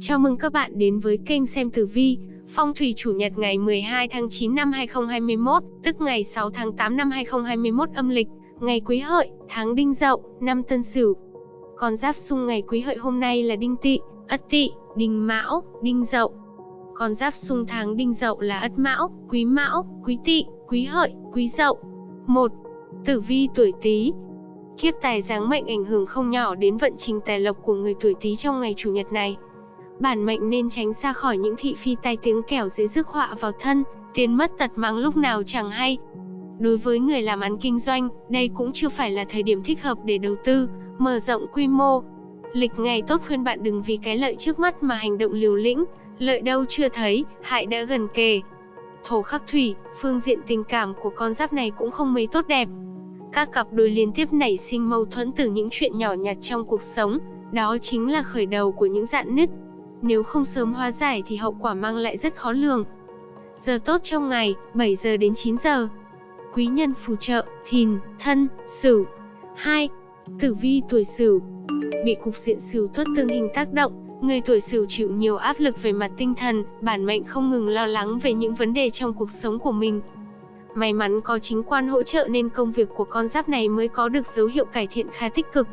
Chào mừng các bạn đến với kênh xem tử vi, phong thủy chủ nhật ngày 12 tháng 9 năm 2021, tức ngày 6 tháng 8 năm 2021 âm lịch, ngày Quý Hợi, tháng Đinh Dậu, năm Tân Sửu. Con giáp xung ngày Quý Hợi hôm nay là Đinh Tỵ, Ất Tỵ, Đinh Mão, Đinh Dậu. Con giáp xung tháng Đinh Dậu là Ất Mão, Quý Mão, Quý Tỵ, Quý Hợi, Quý Dậu. 1. Tử vi tuổi Tý, Kiếp tài giáng mệnh ảnh hưởng không nhỏ đến vận trình tài lộc của người tuổi Tý trong ngày chủ nhật này. Bản mệnh nên tránh xa khỏi những thị phi tai tiếng kẻo dễ rước họa vào thân, tiền mất tật mang lúc nào chẳng hay. Đối với người làm ăn kinh doanh, đây cũng chưa phải là thời điểm thích hợp để đầu tư, mở rộng quy mô. Lịch ngày tốt khuyên bạn đừng vì cái lợi trước mắt mà hành động liều lĩnh, lợi đâu chưa thấy, hại đã gần kề. Thổ khắc thủy, phương diện tình cảm của con giáp này cũng không mấy tốt đẹp. Các cặp đôi liên tiếp nảy sinh mâu thuẫn từ những chuyện nhỏ nhặt trong cuộc sống, đó chính là khởi đầu của những dạn nứt. Nếu không sớm hóa giải thì hậu quả mang lại rất khó lường. Giờ tốt trong ngày, 7 giờ đến 9 giờ. Quý nhân phù trợ, thìn, thân, sửu. 2. Tử vi tuổi sửu. Bị cục diện sửu tuất tương hình tác động, người tuổi sửu chịu nhiều áp lực về mặt tinh thần, bản mệnh không ngừng lo lắng về những vấn đề trong cuộc sống của mình, May mắn có chính quan hỗ trợ nên công việc của con giáp này mới có được dấu hiệu cải thiện khá tích cực.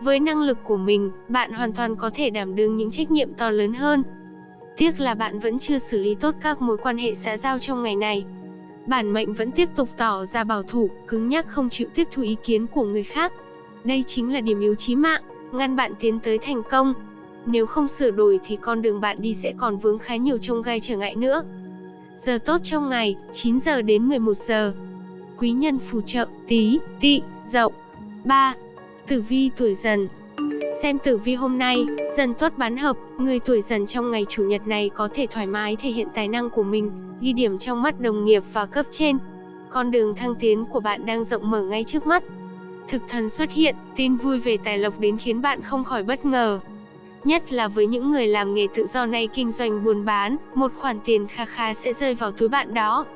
Với năng lực của mình, bạn hoàn toàn có thể đảm đương những trách nhiệm to lớn hơn. Tiếc là bạn vẫn chưa xử lý tốt các mối quan hệ xã giao trong ngày này. Bản mệnh vẫn tiếp tục tỏ ra bảo thủ, cứng nhắc không chịu tiếp thu ý kiến của người khác. Đây chính là điểm yếu chí mạng, ngăn bạn tiến tới thành công. Nếu không sửa đổi thì con đường bạn đi sẽ còn vướng khá nhiều trông gai trở ngại nữa. Giờ tốt trong ngày, 9 giờ đến 11 giờ. Quý nhân phù trợ, tí, tị, dậu. 3. Tử vi tuổi dần Xem tử vi hôm nay, dần tuất bán hợp, người tuổi dần trong ngày chủ nhật này có thể thoải mái thể hiện tài năng của mình, ghi điểm trong mắt đồng nghiệp và cấp trên. Con đường thăng tiến của bạn đang rộng mở ngay trước mắt. Thực thần xuất hiện, tin vui về tài lộc đến khiến bạn không khỏi bất ngờ. Nhất là với những người làm nghề tự do này kinh doanh buôn bán, một khoản tiền kha khá sẽ rơi vào túi bạn đó.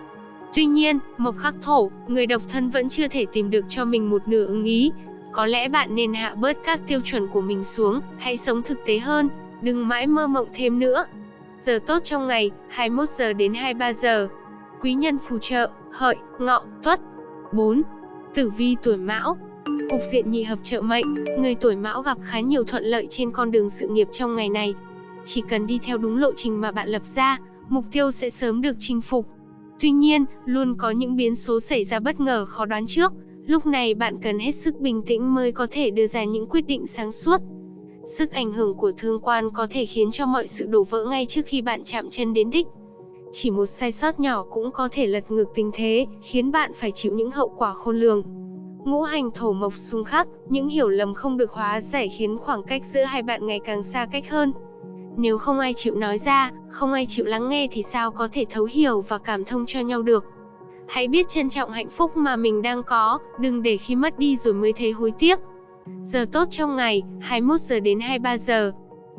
Tuy nhiên, mộc khắc thổ, người độc thân vẫn chưa thể tìm được cho mình một nửa ứng ý. Có lẽ bạn nên hạ bớt các tiêu chuẩn của mình xuống, hãy sống thực tế hơn, đừng mãi mơ mộng thêm nữa. Giờ tốt trong ngày, 21 giờ đến 23 giờ. Quý nhân phù trợ, hợi, ngọ, tuất. 4. Tử vi tuổi mão, Cục diện nhị hợp trợ mệnh, người tuổi mão gặp khá nhiều thuận lợi trên con đường sự nghiệp trong ngày này. Chỉ cần đi theo đúng lộ trình mà bạn lập ra, mục tiêu sẽ sớm được chinh phục. Tuy nhiên, luôn có những biến số xảy ra bất ngờ khó đoán trước. Lúc này bạn cần hết sức bình tĩnh mới có thể đưa ra những quyết định sáng suốt. Sức ảnh hưởng của thương quan có thể khiến cho mọi sự đổ vỡ ngay trước khi bạn chạm chân đến đích. Chỉ một sai sót nhỏ cũng có thể lật ngược tình thế, khiến bạn phải chịu những hậu quả khôn lường. Ngũ hành thổ mộc xung khắc, những hiểu lầm không được hóa giải khiến khoảng cách giữa hai bạn ngày càng xa cách hơn. Nếu không ai chịu nói ra, không ai chịu lắng nghe thì sao có thể thấu hiểu và cảm thông cho nhau được. Hãy biết trân trọng hạnh phúc mà mình đang có, đừng để khi mất đi rồi mới thấy hối tiếc. Giờ tốt trong ngày, 21 giờ đến 23 giờ.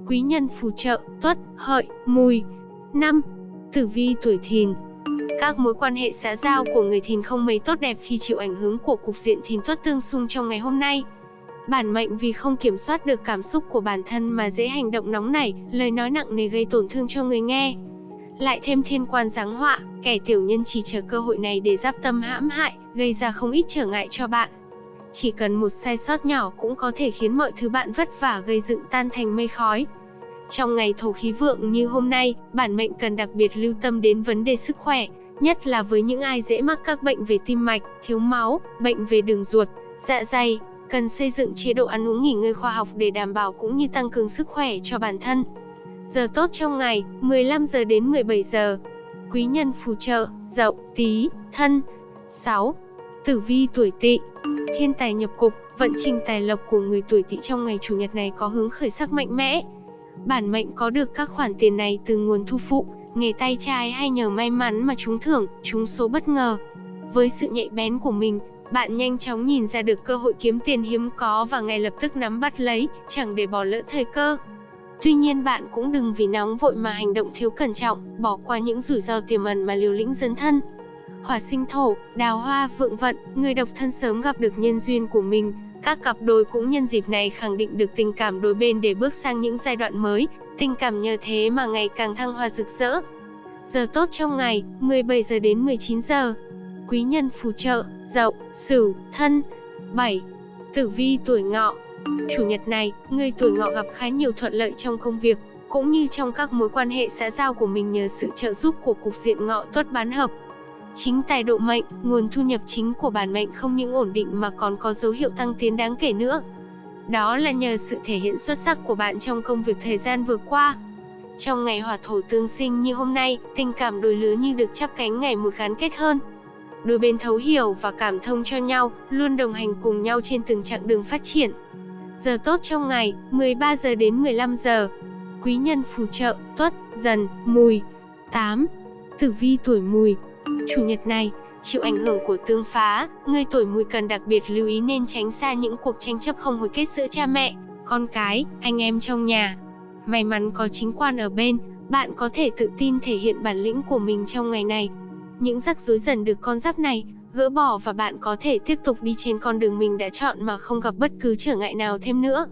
Quý nhân phù trợ, tuất, hợi, mùi. 5. Tử vi tuổi thìn các mối quan hệ xã giao của người thìn không mấy tốt đẹp khi chịu ảnh hưởng của cục diện thìn tuất tương xung trong ngày hôm nay. Bản mệnh vì không kiểm soát được cảm xúc của bản thân mà dễ hành động nóng nảy, lời nói nặng nề gây tổn thương cho người nghe. Lại thêm thiên quan giáng họa, kẻ tiểu nhân chỉ chờ cơ hội này để giáp tâm hãm hại, gây ra không ít trở ngại cho bạn. Chỉ cần một sai sót nhỏ cũng có thể khiến mọi thứ bạn vất vả gây dựng tan thành mây khói. Trong ngày thổ khí vượng như hôm nay, bản mệnh cần đặc biệt lưu tâm đến vấn đề sức khỏe, nhất là với những ai dễ mắc các bệnh về tim mạch, thiếu máu, bệnh về đường ruột, dạ dày, cần xây dựng chế độ ăn uống nghỉ ngơi khoa học để đảm bảo cũng như tăng cường sức khỏe cho bản thân. Giờ tốt trong ngày, 15 giờ đến 17 giờ. Quý nhân phù trợ, Dậu, Tý, Thân. 6. Tử vi tuổi Tỵ. Thiên tài nhập cục, vận trình tài lộc của người tuổi Tỵ trong ngày chủ nhật này có hướng khởi sắc mạnh mẽ. Bản mệnh có được các khoản tiền này từ nguồn thu phụ, nghề tay trái hay nhờ may mắn mà trúng thưởng, trúng số bất ngờ. Với sự nhạy bén của mình, bạn nhanh chóng nhìn ra được cơ hội kiếm tiền hiếm có và ngay lập tức nắm bắt lấy, chẳng để bỏ lỡ thời cơ. Tuy nhiên bạn cũng đừng vì nóng vội mà hành động thiếu cẩn trọng, bỏ qua những rủi ro tiềm ẩn mà liều lĩnh dấn thân. Hỏa sinh thổ, đào hoa, vượng vận, người độc thân sớm gặp được nhân duyên của mình, các cặp đôi cũng nhân dịp này khẳng định được tình cảm đôi bên để bước sang những giai đoạn mới, Tình cảm nhờ thế mà ngày càng thăng hoa rực rỡ. Giờ tốt trong ngày, 17 giờ đến 19 giờ. Quý nhân phù trợ, Dậu, Sửu, Thân. 7. Tử vi tuổi Ngọ. Chủ nhật này, người tuổi Ngọ gặp khá nhiều thuận lợi trong công việc, cũng như trong các mối quan hệ xã giao của mình nhờ sự trợ giúp của cục diện Ngọ tuất bán hợp. Chính tài độ mệnh, nguồn thu nhập chính của bản mệnh không những ổn định mà còn có dấu hiệu tăng tiến đáng kể nữa. Đó là nhờ sự thể hiện xuất sắc của bạn trong công việc thời gian vừa qua. Trong ngày hỏa thổ tương sinh như hôm nay, tình cảm đôi lứa như được chắp cánh ngày một gắn kết hơn. Đôi bên thấu hiểu và cảm thông cho nhau, luôn đồng hành cùng nhau trên từng chặng đường phát triển. Giờ tốt trong ngày, 13 giờ đến 15 giờ. Quý nhân phù trợ, tuất, dần, mùi. 8. Tử vi tuổi mùi. Chủ nhật này, chịu ảnh hưởng của tương phá, người tuổi mùi cần đặc biệt lưu ý nên tránh xa những cuộc tranh chấp không hồi kết giữa cha mẹ, con cái, anh em trong nhà. May mắn có chính quan ở bên, bạn có thể tự tin thể hiện bản lĩnh của mình trong ngày này. Những rắc rối dần được con giáp này gỡ bỏ và bạn có thể tiếp tục đi trên con đường mình đã chọn mà không gặp bất cứ trở ngại nào thêm nữa.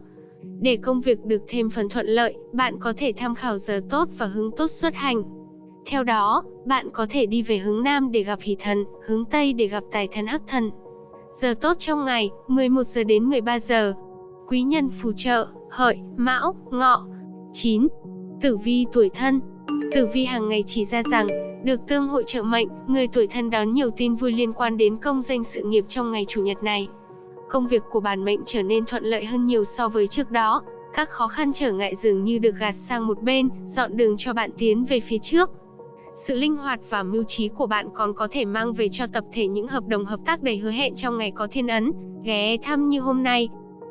Để công việc được thêm phần thuận lợi, bạn có thể tham khảo giờ tốt và hướng tốt xuất hành. Theo đó, bạn có thể đi về hướng Nam để gặp hỷ thần, hướng Tây để gặp tài thần hắc thần. Giờ tốt trong ngày, 11 giờ đến 13 giờ. Quý nhân phù trợ, hợi, mão, ngọ. 9. Tử vi tuổi thân Tử vi hàng ngày chỉ ra rằng, được tương hội trợ mệnh, người tuổi thân đón nhiều tin vui liên quan đến công danh sự nghiệp trong ngày chủ nhật này. Công việc của bản mệnh trở nên thuận lợi hơn nhiều so với trước đó, các khó khăn trở ngại dường như được gạt sang một bên, dọn đường cho bạn tiến về phía trước. Sự linh hoạt và mưu trí của bạn còn có thể mang về cho tập thể những hợp đồng hợp tác đầy hứa hẹn trong ngày có thiên ấn, ghé thăm như hôm nay.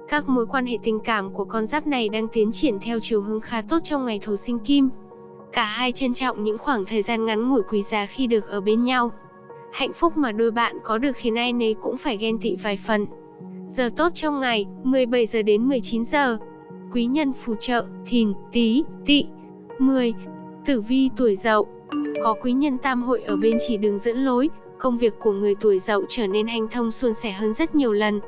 Các mối quan hệ tình cảm của con giáp này đang tiến triển theo chiều hướng khá tốt trong ngày thổ sinh kim. Cả hai trân trọng những khoảng thời gian ngắn ngủi quý giá khi được ở bên nhau. Hạnh phúc mà đôi bạn có được khiến ai nấy cũng phải ghen tị vài phần. Giờ tốt trong ngày, 17 giờ đến 19 giờ. Quý nhân phù trợ, thìn, tí, tị. 10. Tử vi tuổi dậu. Có quý nhân tam hội ở bên chỉ đường dẫn lối, công việc của người tuổi dậu trở nên hanh thông suôn sẻ hơn rất nhiều lần.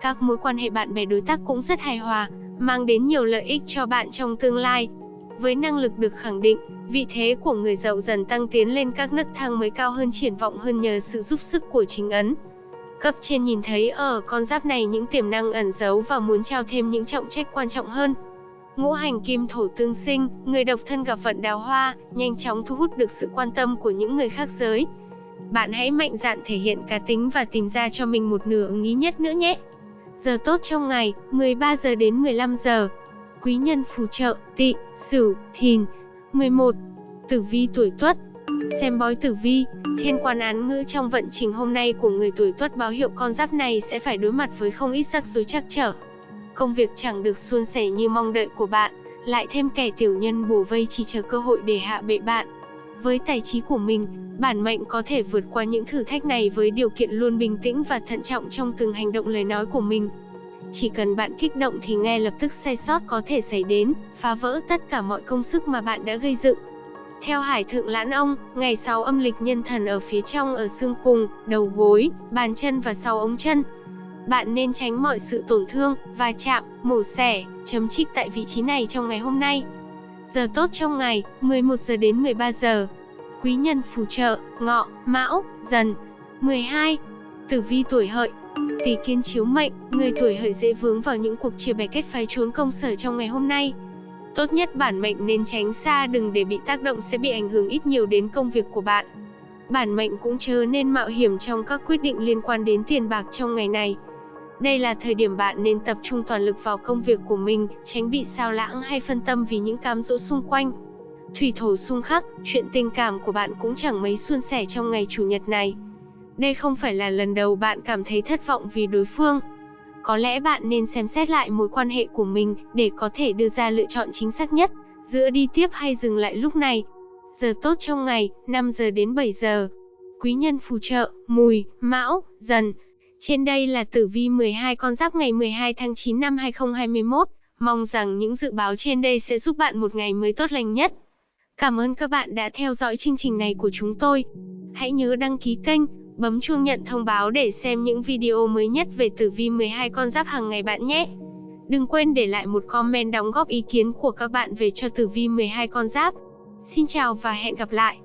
Các mối quan hệ bạn bè đối tác cũng rất hài hòa, mang đến nhiều lợi ích cho bạn trong tương lai. Với năng lực được khẳng định, vị thế của người giàu dần tăng tiến lên các nấc thang mới cao hơn triển vọng hơn nhờ sự giúp sức của chính ấn. Cấp trên nhìn thấy ở con giáp này những tiềm năng ẩn giấu và muốn trao thêm những trọng trách quan trọng hơn. Ngũ hành kim thổ tương sinh, người độc thân gặp vận đào hoa, nhanh chóng thu hút được sự quan tâm của những người khác giới. Bạn hãy mạnh dạn thể hiện cá tính và tìm ra cho mình một nửa ứng ý nhất nữa nhé. Giờ tốt trong ngày, 13 giờ đến 15 giờ quý nhân phù trợ, tị, sửu, thìn. 11. Tử vi tuổi tuất Xem bói tử vi, thiên quan án ngữ trong vận trình hôm nay của người tuổi tuất báo hiệu con giáp này sẽ phải đối mặt với không ít rắc rối trắc trở. Công việc chẳng được suôn sẻ như mong đợi của bạn, lại thêm kẻ tiểu nhân bù vây chỉ chờ cơ hội để hạ bệ bạn. Với tài trí của mình, bản mệnh có thể vượt qua những thử thách này với điều kiện luôn bình tĩnh và thận trọng trong từng hành động lời nói của mình. Chỉ cần bạn kích động thì ngay lập tức sai sót có thể xảy đến, phá vỡ tất cả mọi công sức mà bạn đã gây dựng. Theo Hải Thượng Lãn Ông, ngày 6 âm lịch nhân thần ở phía trong ở xương cùng, đầu gối, bàn chân và sau ống chân. Bạn nên tránh mọi sự tổn thương, va chạm, mổ xẻ, chấm trích tại vị trí này trong ngày hôm nay. Giờ tốt trong ngày, 11 giờ đến 13 giờ. Quý nhân phù trợ, ngọ, mão, dần. 12. Tử vi tuổi hợi, Tỷ kiến chiếu mệnh, người tuổi hợi dễ vướng vào những cuộc chia bè kết phái trốn công sở trong ngày hôm nay. Tốt nhất bản mệnh nên tránh xa đừng để bị tác động sẽ bị ảnh hưởng ít nhiều đến công việc của bạn. Bản mệnh cũng chớ nên mạo hiểm trong các quyết định liên quan đến tiền bạc trong ngày này. Đây là thời điểm bạn nên tập trung toàn lực vào công việc của mình, tránh bị sao lãng hay phân tâm vì những cám dỗ xung quanh. Thủy thổ xung khắc, chuyện tình cảm của bạn cũng chẳng mấy suôn sẻ trong ngày chủ nhật này. Đây không phải là lần đầu bạn cảm thấy thất vọng vì đối phương. Có lẽ bạn nên xem xét lại mối quan hệ của mình để có thể đưa ra lựa chọn chính xác nhất, giữa đi tiếp hay dừng lại lúc này. Giờ tốt trong ngày, 5 giờ đến 7 giờ. Quý nhân phù trợ, mùi, mão, dần. Trên đây là tử vi 12 con giáp ngày 12 tháng 9 năm 2021. Mong rằng những dự báo trên đây sẽ giúp bạn một ngày mới tốt lành nhất. Cảm ơn các bạn đã theo dõi chương trình này của chúng tôi. Hãy nhớ đăng ký kênh Bấm chuông nhận thông báo để xem những video mới nhất về tử vi 12 con giáp hàng ngày bạn nhé. Đừng quên để lại một comment đóng góp ý kiến của các bạn về cho tử vi 12 con giáp. Xin chào và hẹn gặp lại.